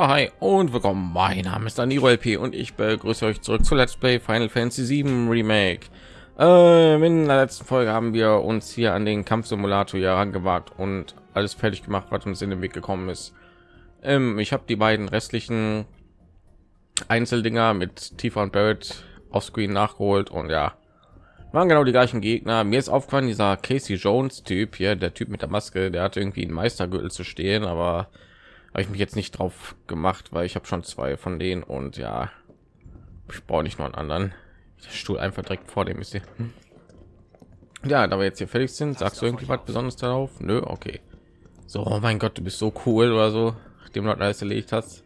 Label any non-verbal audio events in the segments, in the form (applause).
Ja, hi und willkommen. Mein Name ist Daniro LP und ich begrüße euch zurück zu Let's Play Final Fantasy 7 Remake. Ähm, in der letzten Folge haben wir uns hier an den Kampfsimulator hier herangewagt und alles fertig gemacht, was uns in den Weg gekommen ist. Ähm, ich habe die beiden restlichen Einzeldinger mit Tifa und Barrett auf Screen nachgeholt und ja, waren genau die gleichen Gegner. Mir ist aufgefallen, dieser Casey Jones Typ hier, der Typ mit der Maske, der hat irgendwie einen Meistergürtel zu stehen, aber habe ich mich jetzt nicht drauf gemacht, weil ich habe schon zwei von denen und ja, ich brauche nicht nur einen anderen. Der Stuhl einfach direkt vor dem ist hier. Ja, da wir jetzt hier fertig sind, sagst du irgendwie was Besonderes darauf? Nö, okay. So, oh mein Gott, du bist so cool oder so, nachdem du alles erledigt hast.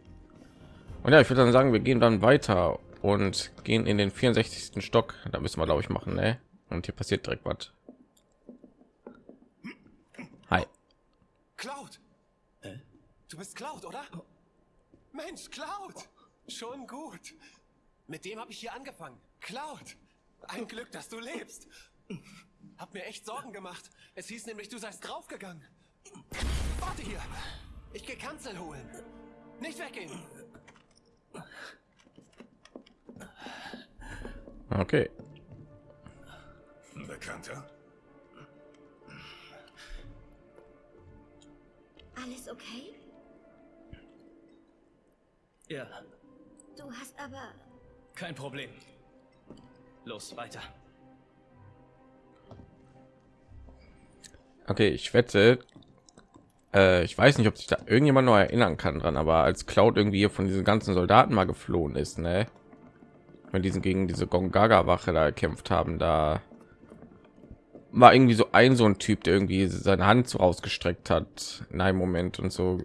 Und ja, ich würde dann sagen, wir gehen dann weiter und gehen in den 64. Stock. Da müssen wir, glaube ich, machen, ne? Und hier passiert direkt was. Hi. Cloud! Du bist Cloud, oder? Mensch, Cloud! Schon gut. Mit dem habe ich hier angefangen. Cloud! Ein Glück, dass du lebst. Hab mir echt Sorgen gemacht. Es hieß nämlich, du seist draufgegangen. Warte hier. Ich geh Kanzel holen. Nicht weggehen. Okay. Bekannter? Alles okay? Ja, Du hast aber... kein Problem. Los, weiter. Okay, ich wette, äh, ich weiß nicht, ob sich da irgendjemand noch erinnern kann dran, aber als Cloud irgendwie hier von diesen ganzen Soldaten mal geflohen ist, ne? Wenn diesen gegen diese Gongaga Wache da gekämpft haben, da war irgendwie so ein so ein Typ, der irgendwie seine Hand so rausgestreckt hat in einem Moment und so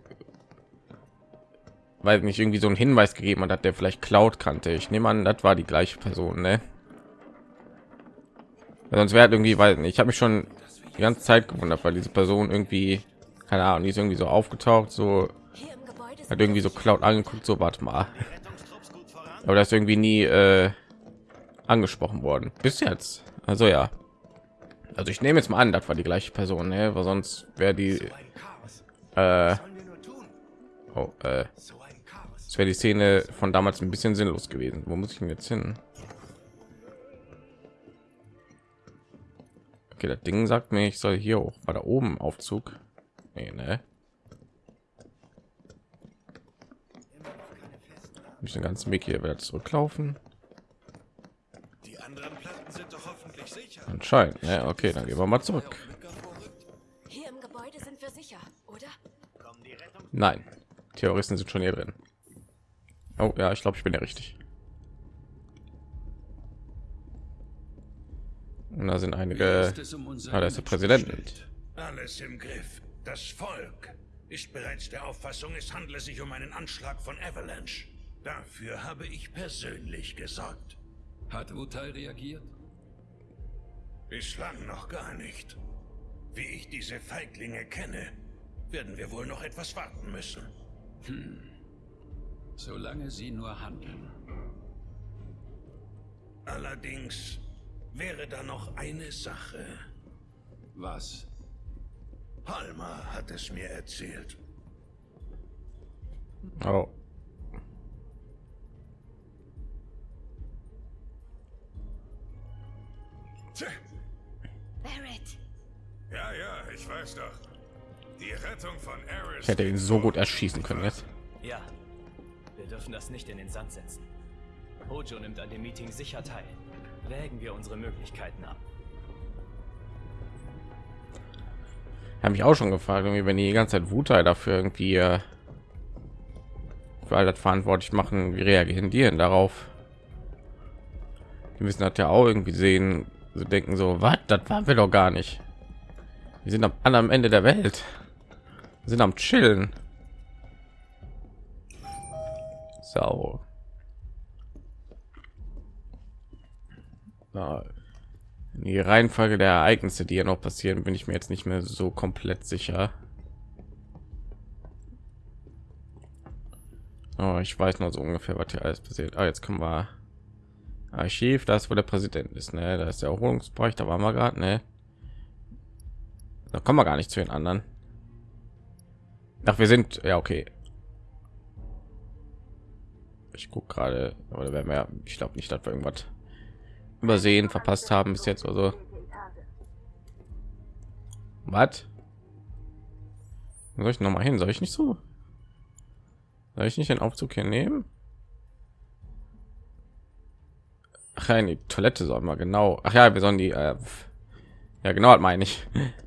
weil nicht irgendwie so einen Hinweis gegeben hat, der vielleicht Cloud kannte. Ich nehme an, das war die gleiche Person, ne? Sonst wäre irgendwie, weil ich habe mich schon die ganze Zeit gewundert, weil diese Person irgendwie, keine Ahnung, die ist irgendwie so aufgetaucht, so hat irgendwie so Cloud angeguckt, so warte mal. Aber das ist irgendwie nie äh, angesprochen worden. Bis jetzt. Also ja. Also ich nehme jetzt mal an, das war die gleiche Person, ne? weil sonst wäre die äh, oh, äh. Das wäre die Szene von damals ein bisschen sinnlos gewesen. Wo muss ich denn jetzt hin? Okay, das Ding sagt mir, ich soll hier hoch. War da oben Aufzug? Nee, ne? Muss den ganzen Weg hier wieder zurücklaufen. Die anderen Platten sind doch hoffentlich sicher. Anscheinend. Ne? Okay, dann gehen wir mal zurück. Hier im Gebäude sind wir sicher, oder? Nein, Terroristen sind schon hier drin. Oh ja, ich glaube, ich bin ja richtig. Und da sind einige. Ah, da ist der Präsident. Alles im Griff. Das Volk ist bereits der Auffassung, es handle sich um einen Anschlag von Avalanche. Dafür habe ich persönlich gesorgt. Hat Wutai reagiert? Bislang noch gar nicht. Wie ich diese Feiglinge kenne, werden wir wohl noch etwas warten müssen. Solange sie nur handeln. Allerdings wäre da noch eine Sache. Was? Palmer hat es mir erzählt. Oh, Barrett, ja, ja, ich weiß doch. Die Rettung von Eris. ich hätte ihn so gut erschießen können jetzt. Ja, wir dürfen das nicht in den Sand setzen. Hojo nimmt an dem Meeting sicher teil. Wägen wir unsere Möglichkeiten ab. Habe mich auch schon gefragt, irgendwie, wenn die die ganze Zeit Wutai dafür irgendwie äh, für all das verantwortlich machen, wie reagieren die denn darauf? Die müssen das ja auch irgendwie sehen, so denken so, was, das waren wir doch gar nicht. Wir sind am anderen Ende der Welt. Wir sind am Chillen. Na, die Reihenfolge der Ereignisse, die ja noch passieren, bin ich mir jetzt nicht mehr so komplett sicher. Oh, ich weiß noch so ungefähr, was hier alles passiert. Ah, jetzt können wir Archiv, da ist wo der Präsident ist, ne? Da ist der Erholungsbereich, da waren wir gerade, ne? Da kommen wir gar nicht zu den anderen. Ach, wir sind ja okay. Ich gucke gerade, oder werden wir, ich glaube nicht, dass wir irgendwas übersehen, verpasst haben bis jetzt oder so. Was? Soll ich noch mal hin? Soll ich nicht so? Soll ich nicht den Aufzug hier nehmen? Ach ja, in die Toilette soll mal genau. Ach ja, wir sollen die. Äh, ja, genau, hat meine ich. (laughs)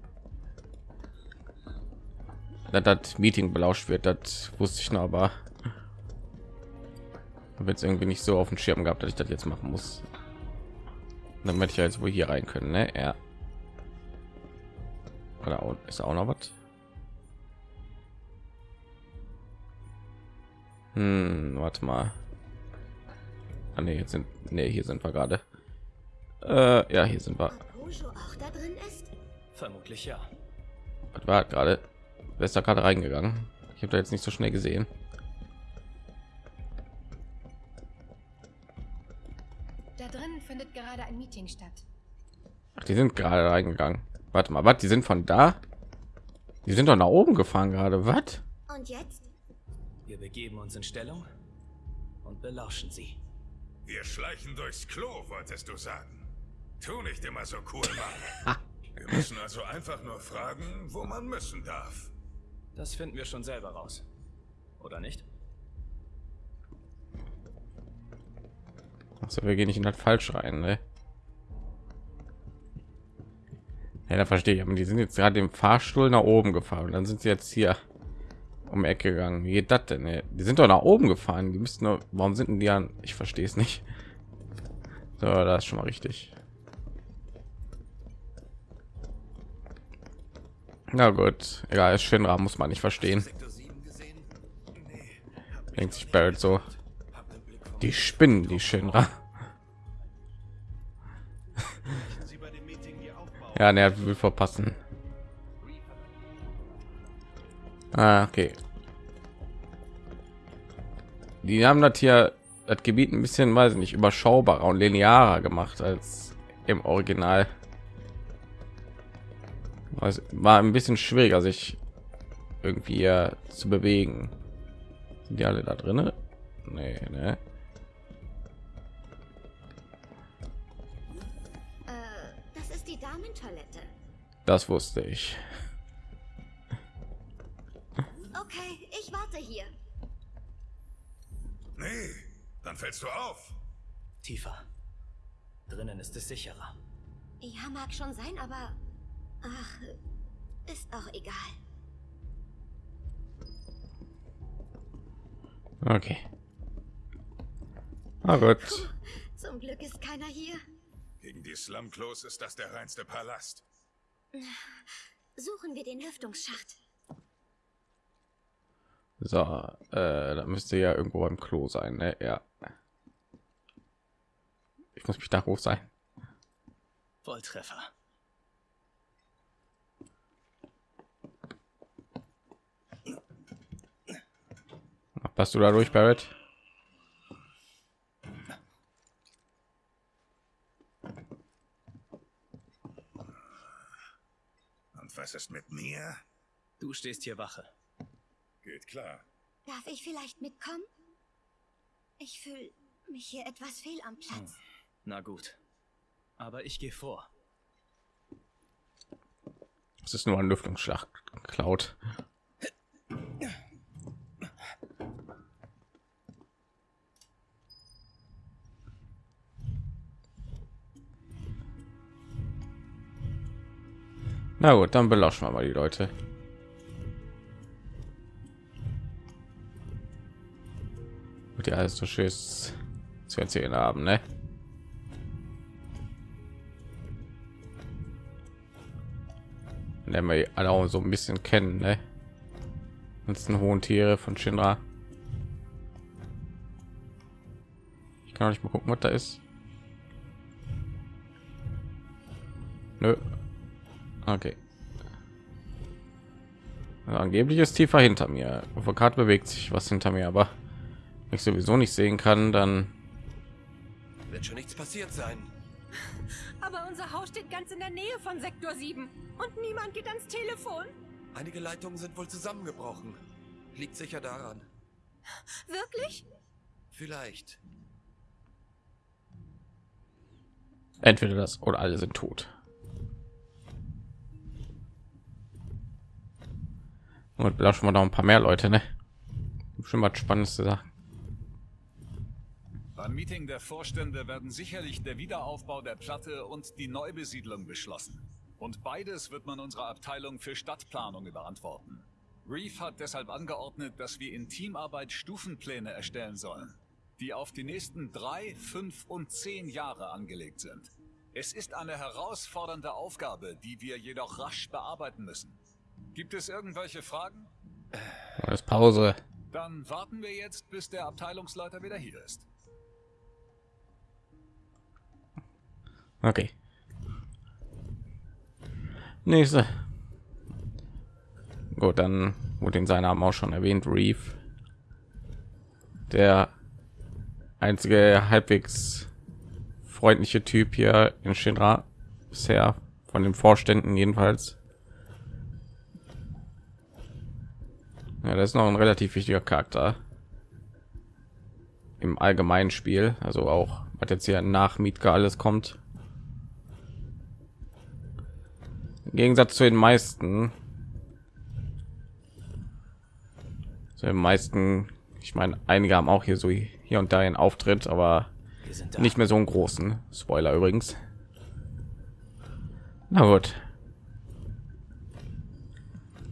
dass das Meeting belauscht wird, das wusste ich noch, aber wird es irgendwie nicht so auf dem Schirm gehabt, dass ich das jetzt machen muss. Damit ich jetzt wohl hier rein können, ne? Ja. Oder ist auch noch was? Hm, warte mal. Ah, nee, jetzt sind nee, hier sind wir gerade. Äh, ja, hier sind wir. auch da drin ist? Vermutlich ja. Was war gerade? Wer ist da gerade reingegangen? Ich habe da jetzt nicht so schnell gesehen. Gerade ein Meeting statt. Ach, die sind gerade reingegangen. Warte mal, was? Die sind von da? Die sind doch nach oben gefahren gerade. Was? Und jetzt? Wir begeben uns in Stellung und belauschen sie. Wir schleichen durchs Klo, wolltest du sagen. Tu nicht immer so cool, Mann. (laughs) Wir müssen also einfach nur fragen, wo man müssen darf. Das finden wir schon selber raus. Oder nicht? Also wir gehen nicht in das falsch rein, ne? Ja, da verstehe ich. Aber die sind jetzt gerade im Fahrstuhl nach oben gefahren dann sind sie jetzt hier um Ecke gegangen. Wie geht das denn? Ey? Die sind doch nach oben gefahren. Die müssten nur. Warum sind denn die an? Ich verstehe es nicht. So, das ist schon mal richtig. Na gut, egal, ist Shinra muss man nicht verstehen. Denkt sich Barrett so. Die Spinnen, die Shinra. ja, ne, will verpassen. Ah, okay. Die haben das hier das Gebiet ein bisschen, weiß ich nicht, überschaubarer und linearer gemacht als im Original. Es war ein bisschen schwieriger, sich irgendwie zu bewegen. Sind die alle da drin? Nee, ne? Damentoilette. Das wusste ich. Okay, ich warte hier. Nee, dann fällst du auf. Tiefer. Drinnen ist es sicherer. Ja, mag schon sein, aber... Ach, ist auch egal. Okay. Na gut. Puh, zum Glück ist keiner hier. Gegen die Slumklos ist das der reinste Palast. Suchen wir den Lüftungsschacht. So, äh, da müsste ja irgendwo beim Klo sein, ne? Ja. Ich muss mich da hoch sein. Volltreffer. Passt du da durch, Barrett? Und was ist mit mir? Du stehst hier Wache. Geht klar. Darf ich vielleicht mitkommen? Ich fühle mich hier etwas fehl am Platz. Na gut. Aber ich gehe vor. Es ist nur ein Lüftungsschlag geklaut. Na gut, dann belauschen wir mal die Leute. Und ja, alles so schön zu erzählen haben, ne? Lernen wir alle auch so ein bisschen kennen, ne? Ganzen hohen Tiere von Shinra. Ich kann auch nicht mal gucken, was da ist. Nö. Okay. Also angeblich ist tiefer hinter mir. Auf der Karte bewegt sich was hinter mir, aber wenn ich sowieso nicht sehen kann, dann Wird schon nichts passiert sein. (laughs) Aber unser Haus steht ganz in der Nähe von Sektor 7 und niemand geht ans Telefon. Einige Leitungen sind wohl zusammengebrochen. Liegt sicher daran. Wirklich? Vielleicht. Entweder das oder alle sind tot. Und belauschen wir noch ein paar mehr Leute, ne? Schon mal spannendes zu sagen. Beim Meeting der Vorstände werden sicherlich der Wiederaufbau der Platte und die Neubesiedlung beschlossen. Und beides wird man unserer Abteilung für Stadtplanung überantworten. Reef hat deshalb angeordnet, dass wir in Teamarbeit Stufenpläne erstellen sollen, die auf die nächsten drei, fünf und zehn Jahre angelegt sind. Es ist eine herausfordernde Aufgabe, die wir jedoch rasch bearbeiten müssen. Gibt es irgendwelche Fragen? Das Pause. Dann warten wir jetzt, bis der Abteilungsleiter wieder hier ist. Okay. Nächste. Gut, dann wurde in seinem Namen auch schon erwähnt, Reef. Der einzige halbwegs freundliche Typ hier in Shinra bisher von den Vorständen jedenfalls. Ja, das ist noch ein relativ wichtiger Charakter im allgemeinen Spiel, also auch was jetzt hier nach Mietka alles kommt. Im Gegensatz zu den meisten, zu den meisten, ich meine, einige haben auch hier so hier und da einen Auftritt, aber nicht mehr so einen großen. Spoiler übrigens. Na gut.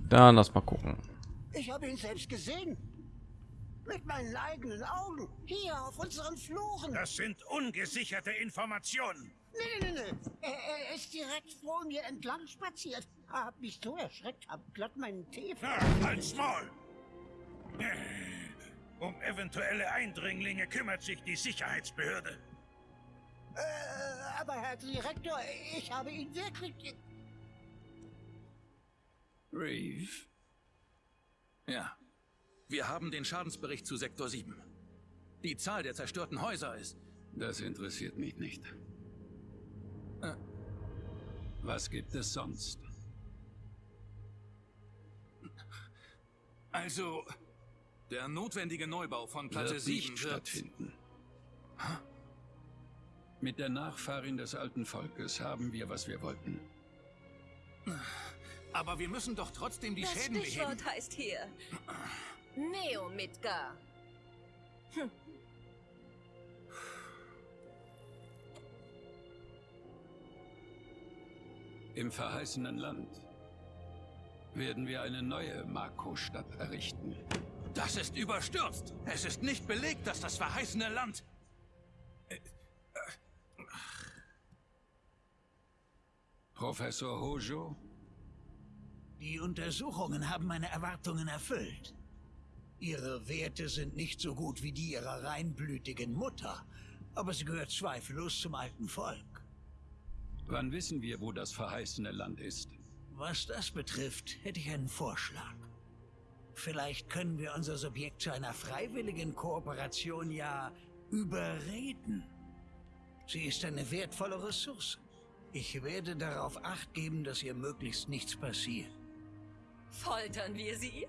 Dann lass mal gucken. Ich habe ihn selbst gesehen. Mit meinen eigenen Augen. Hier auf unseren Fluren. Das sind ungesicherte Informationen. Nee, nee, nee, nee. Er, er ist direkt vor mir entlang spaziert. Hab mich so erschreckt, hab glatt meinen Tee Ah, halt's Maul! Um eventuelle Eindringlinge kümmert sich die Sicherheitsbehörde. Äh, aber Herr Direktor, ich habe ihn wirklich... Reeve? Ja. Wir haben den Schadensbericht zu Sektor 7. Die Zahl der zerstörten Häuser ist... Das interessiert mich nicht. Äh. Was gibt es sonst? Also, der notwendige Neubau von Platte Wird 7 nicht wird... stattfinden. Mit der Nachfahrin des alten Volkes haben wir, was wir wollten. Aber wir müssen doch trotzdem die Das Schäden beheben. Stichwort heißt hier Neo Midgar. Im verheißenen Land werden wir eine neue Mako-Stadt errichten. Das ist überstürzt. Es ist nicht belegt, dass das verheißene Land... Professor Hojo, Die Untersuchungen haben meine Erwartungen erfüllt. Ihre Werte sind nicht so gut wie die ihrer reinblütigen Mutter, aber sie gehört zweifellos zum alten Volk. wann wissen wir, wo das verheißene Land ist? Was das betrifft, hätte ich einen Vorschlag. Vielleicht können wir unser Subjekt zu einer freiwilligen Kooperation ja überreden. Sie ist eine wertvolle Ressource. Ich werde darauf acht geben, dass ihr möglichst nichts passiert. Foltern wir sie?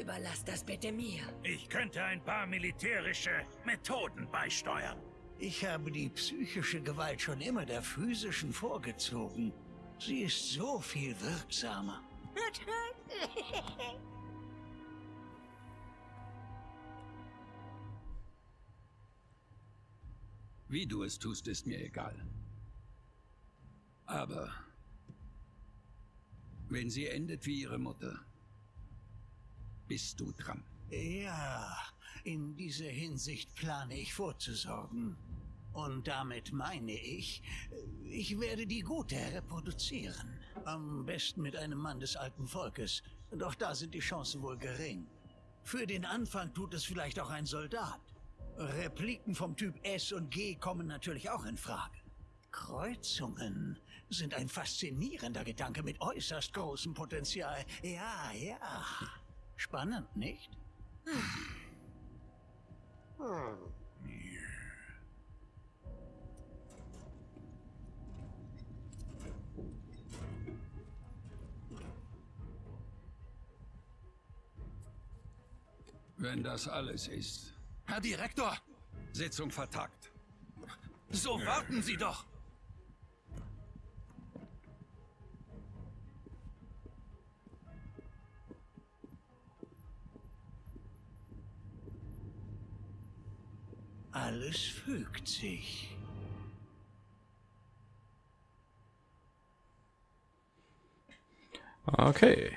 Überlass das bitte mir. Ich könnte ein paar militärische Methoden beisteuern. Ich habe die psychische Gewalt schon immer der physischen vorgezogen. Sie ist so viel wirksamer. Wie du es tust, ist mir egal. Aber wenn sie endet wie ihre Mutter, bist du dran. Ja, in dieser Hinsicht plane ich vorzusorgen. Und damit meine ich, ich werde die Gute reproduzieren. Am besten mit einem Mann des alten Volkes. Doch da sind die Chancen wohl gering. Für den Anfang tut es vielleicht auch ein Soldat. Repliken vom Typ S und G kommen natürlich auch in Frage. Kreuzungen sind ein faszinierender Gedanke mit äußerst großem Potenzial. Ja, ja. Spannend, nicht? Wenn das alles ist, Herr Direktor, Sitzung vertagt. So warten Sie doch. Alles fügt sich. Okay.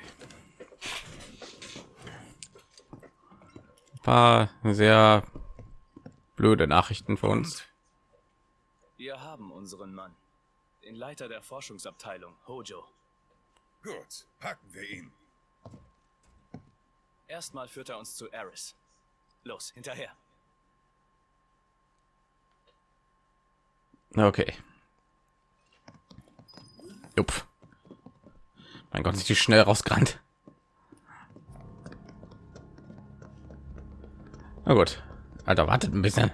Ein paar sehr blöde Nachrichten für uns. Wir haben unseren Mann, den Leiter der Forschungsabteilung, Hojo. Gut, packen wir ihn. Erstmal führt er uns zu Eris. Los, hinterher. Okay. Jupp. Mein Gott, die schnell rausgerannt. Na gut. Alter, wartet ein bisschen.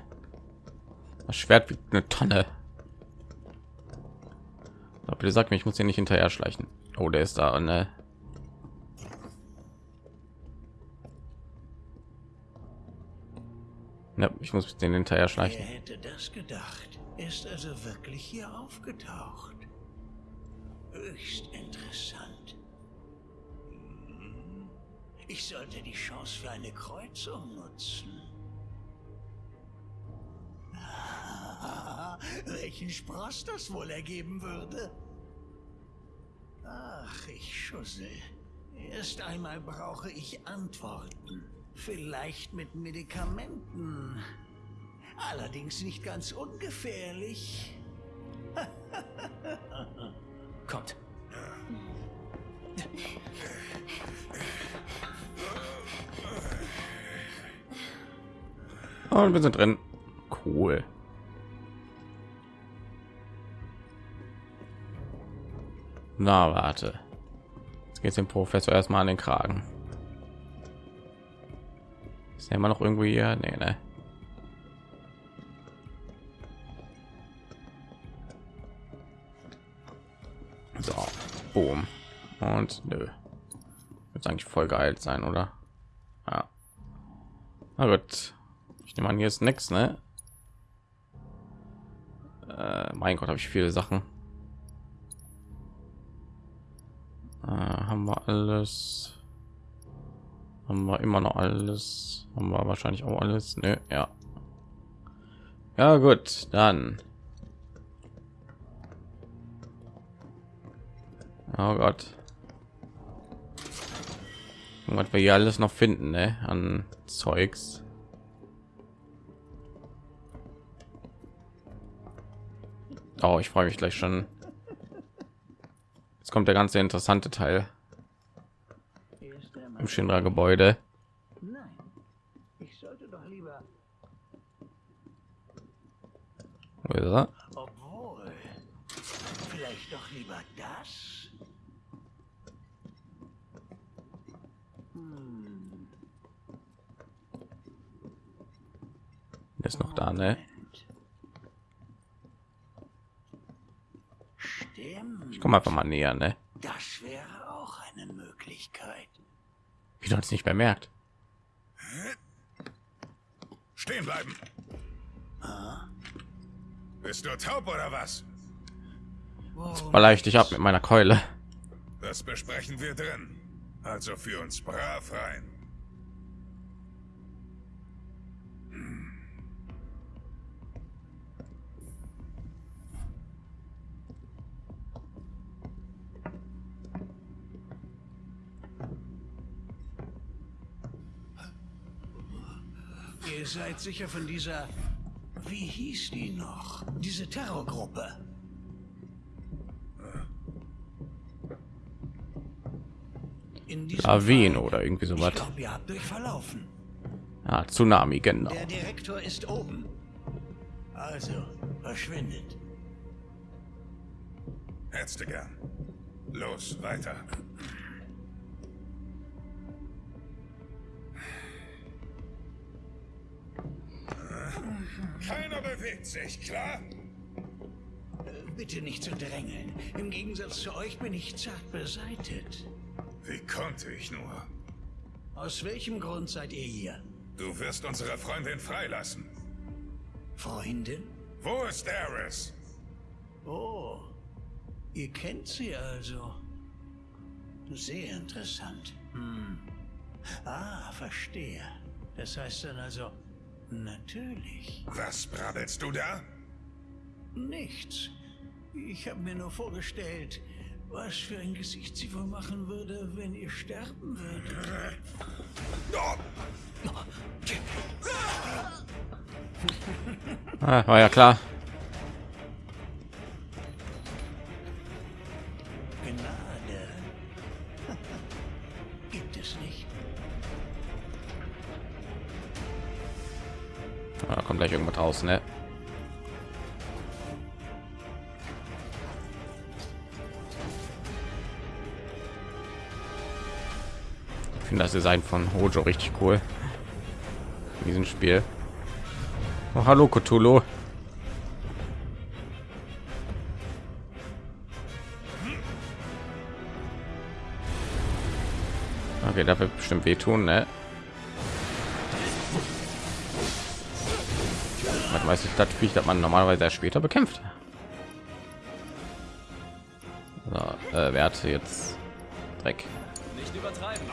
Das Schwert wiegt eine Tonne. Aber bitte sag mir, ich muss hier nicht hinterher schleichen. Oh, der ist da, ne? Ja, ich muss den hinterher schleichen. Wer hätte das gedacht? Er ist also wirklich hier aufgetaucht. Höchst interessant. Hm. Ich sollte die Chance für eine Kreuzung nutzen. (laughs) Welchen Spross das wohl ergeben würde? Ach, ich schussel. Erst einmal brauche ich Antworten. Vielleicht mit Medikamenten. Allerdings nicht ganz ungefährlich. (laughs) Kommt. Und wir sind drin. Cool. Na, warte. Jetzt geht's dem Professor erstmal an den Kragen. Ist er immer noch irgendwo hier? Nee, ne. So, boom. Und nö. Wird eigentlich voll geil sein, oder? Ja. Na gut. Ich nehme an, hier ist nichts, ne? Äh, mein Gott, habe ich viele Sachen. Äh, haben wir alles? Haben wir immer noch alles? Haben wir wahrscheinlich auch alles? Ne, ja. Ja gut, dann. Oh Gott. Was wir hier alles noch finden, ne? An Zeugs. Oh, ich freue mich gleich schon. Jetzt kommt der ganze interessante Teil im Shinra Gebäude. Nein, ich sollte doch lieber. Er? Obwohl, vielleicht doch lieber das. Hm. Ist noch da, ne? Stimmt. Ich komme einfach mal näher, ne? Das wäre auch eine Möglichkeit. Wie du uns nicht bemerkt. Stehen bleiben. Bist du taub oder was? Vielleicht ich ab mit meiner Keule. Das besprechen wir drin. Also für uns brav rein. Ihr seid sicher von dieser. Wie hieß die noch? Diese Terrorgruppe. In Fall- oder irgendwie euch verlaufen. Ah, Tsunami, genau. Der Direktor ist oben. Also, verschwindet. Gern. Los, weiter. Keiner bewegt sich, klar? Bitte nicht zu drängeln. Im Gegensatz zu euch bin ich zart beseitet. Wie konnte ich nur? Aus welchem Grund seid ihr hier? Du wirst unsere Freundin freilassen. Freundin? Wo ist Eris? Oh, ihr kennt sie also. Sehr interessant. Hm. Ah, verstehe. Das heißt dann also, natürlich. Was brabbelst du da? Nichts. Ich habe mir nur vorgestellt, was für ein Gesicht sie wohl machen würde, wenn ihr sterben würdet. Ah, war ja klar. Da kommt gleich irgendwas raus, ne? Ich finde das Design von Hojo richtig cool. In diesem Spiel. Oh, hallo Cthulhu. Okay, da wird bestimmt wehtun, ne? Man weiß nicht, das Viech, das man normalerweise erst später bekämpft. So, äh, wer hat jetzt Dreck? Nicht übertreiben.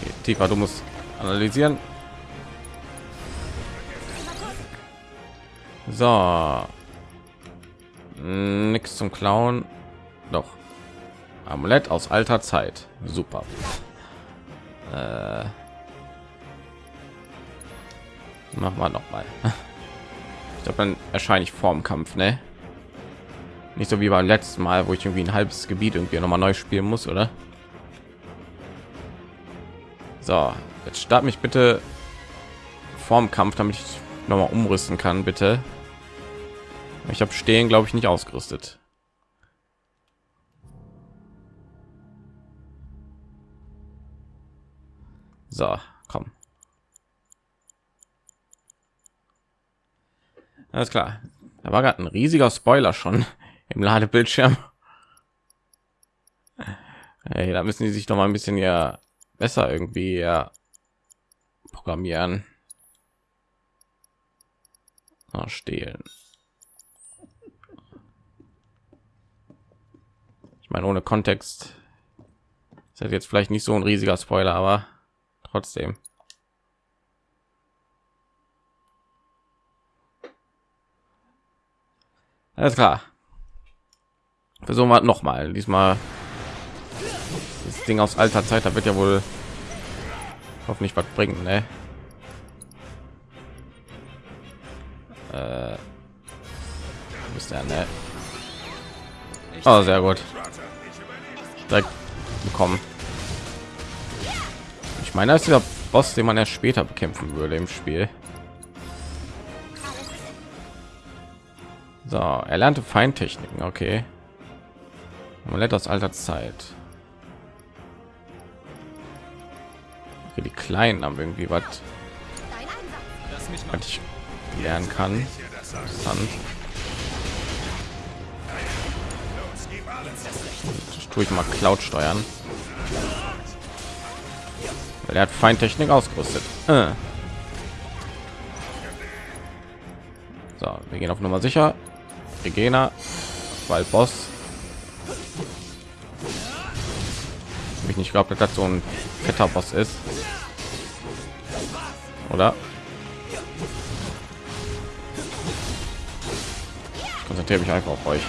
Okay, Tifa, du musst analysieren. So. Nichts zum Klauen. Doch. Amulett aus alter Zeit. Super. Äh. Mach mal noch mal. (laughs) Ich glaube, dann erscheine ich vorm Kampf, ne? Nicht so wie beim letzten Mal, wo ich irgendwie ein halbes Gebiet irgendwie noch mal neu spielen muss, oder? So, jetzt start mich bitte vorm Kampf, damit ich noch mal umrüsten kann, bitte. Ich habe stehen, glaube ich, nicht ausgerüstet. So, komm. Alles klar. Da war gerade ein riesiger Spoiler schon (laughs) im Ladebildschirm. Hey, da müssen die sich noch mal ein bisschen ja besser irgendwie ja programmieren. Ah, stehlen. Ich meine, ohne Kontext ist das jetzt vielleicht nicht so ein riesiger Spoiler, aber trotzdem. Alles klar. Versuchen wir noch mal. Diesmal das Ding aus alter Zeit, da wird ja wohl hoffentlich was bringen, ne? Äh, ist der, ne? Oh, sehr gut. Direkt bekommen. Ich meine, das ist dieser Boss, den man erst später bekämpfen würde im Spiel. So, er lernte Feintechniken, okay. Amulett aus alter Zeit. Okay, die Kleinen haben irgendwie was, was ich lernen kann. Interessant. Das tue ich mal Cloud steuern. Weil er hat Feintechnik ausgerüstet. Äh. So, wir gehen auf Nummer sicher. Regena, weil Boss. Ich nicht glaube, dass das so ein fetter Boss ist. Oder? Ich konzentriere mich einfach auf euch.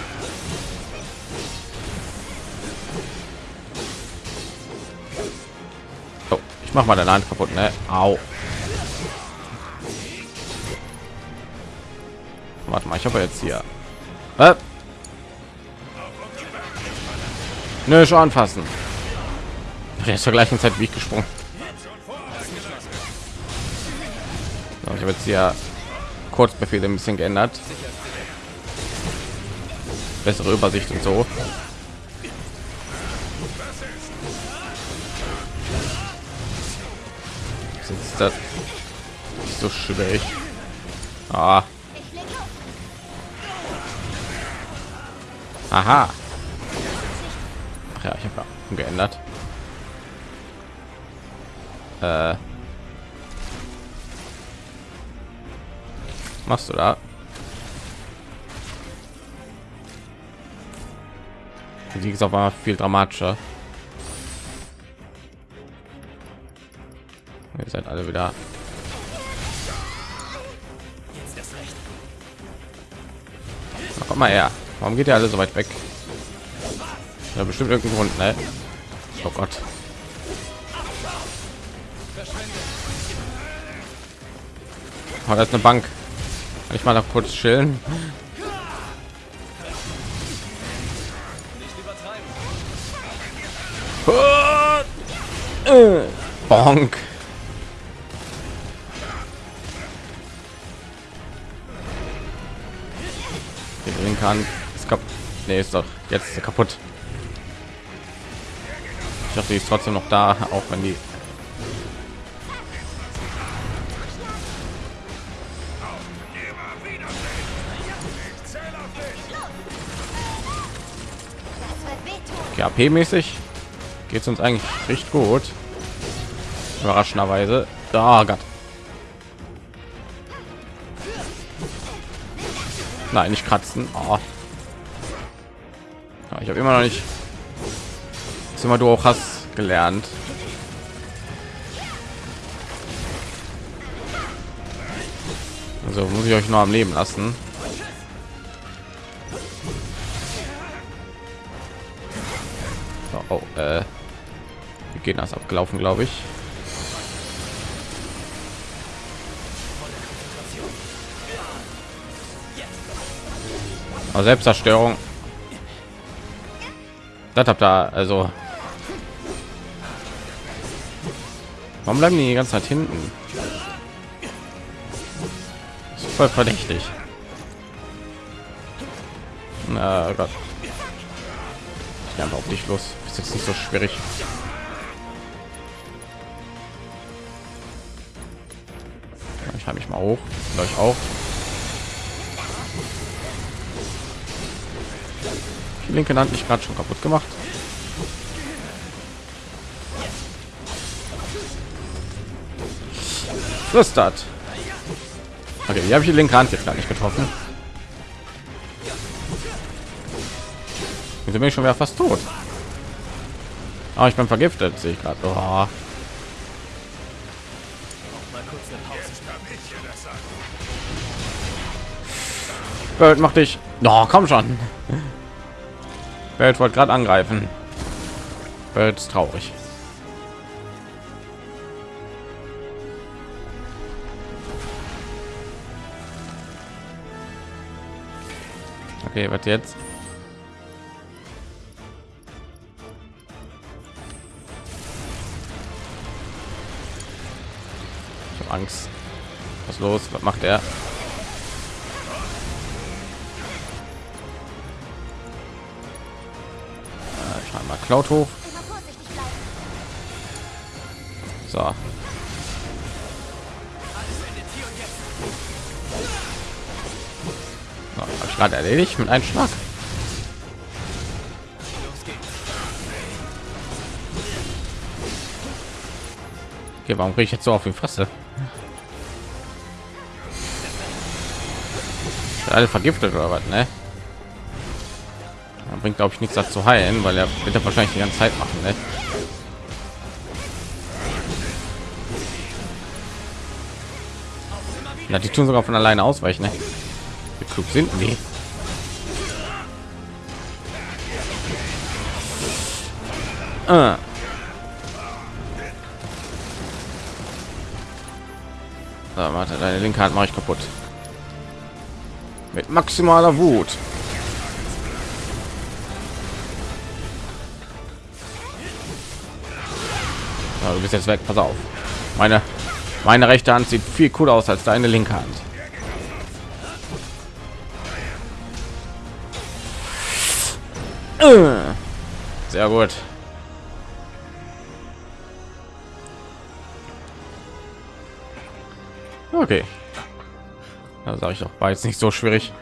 Oh, ich mach mal deine Hand kaputt, ne? Au. Warte mal, ich habe jetzt hier. Äh? Nö, schon anfassen. Der ist zur gleichen Zeit wie ich gesprungen. Ich habe jetzt hier Kurzbefehle ein bisschen geändert. Bessere Übersicht und so. Ist das so schwierig? Ah. Aha. Ach ja, ich habe ja geändert. Äh. machst du da? Die ist aber viel dramatischer. Ihr seid alle wieder. Komm mal her. Warum geht ihr alle so weit weg? Ja, bestimmt irgendein Grund, ne? Oh Gott. Oh, das ist eine Bank. Kann ich mal noch kurz chillen? (laughs) Bonk. Den kann ist kaputt. Nee, ist doch jetzt ist kaputt. Ich dachte, die ist trotzdem noch da, auch wenn die AP-mäßig geht es uns eigentlich recht gut. Überraschenderweise. Da Gott. Nein, nicht kratzen. Oh. Ich habe immer noch nicht ist immer du auch hast gelernt. Also muss ich euch noch am Leben lassen. Oh, äh, wie geht das abgelaufen, glaube ich. Aber Selbstzerstörung. Das habt da also. Warum bleiben die die ganze Zeit hinten? Ist voll verdächtig. Na Gott. Ich einfach auf dich los. Ist jetzt nicht so schwierig. Ich habe mich mal hoch. euch auch. Linke Hand nicht gerade schon kaputt gemacht. Flüstert. Okay, die habe ich die linke Hand jetzt gar nicht getroffen. Wieso bin ich schon wieder fast tot? Aber oh, ich bin vergiftet, sehe ich gerade. Oh. Bird, mach dich. No, komm schon. Bird wollte gerade angreifen. Bird ist traurig. Okay, was jetzt? Angst. Was los? Was macht er? Cloud hoch. So. Ich gerade erledigt mit einem Schlag. Okay, warum kriege ich jetzt so auf die Fresse? alle vergiftet oder was, ne? Bringt glaube ich nichts dazu heilen, weil er wird er wahrscheinlich die ganze Zeit machen, ne? Ja, die tun sogar von alleine ausweichen, ne? Wie klug sind die? Ah. So, warte, deine linke Hand mache ich kaputt mit maximaler Wut. Du bist jetzt weg, pass auf. Meine meine rechte Hand sieht viel cooler aus als deine linke Hand. Sehr gut. Okay. Da sage ich doch, war jetzt nicht so schwierig.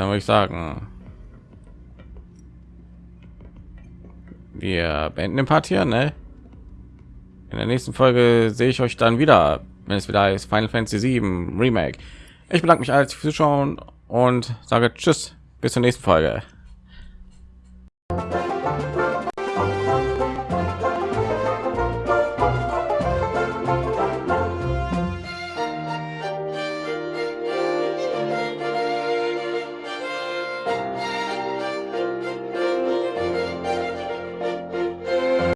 Dann würde ich sagen, wir beenden den Part hier, ne? In der nächsten Folge sehe ich euch dann wieder, wenn es wieder ist Final Fantasy 7 Remake. Ich bedanke mich als fürs Zuschauen und sage Tschüss, bis zur nächsten Folge.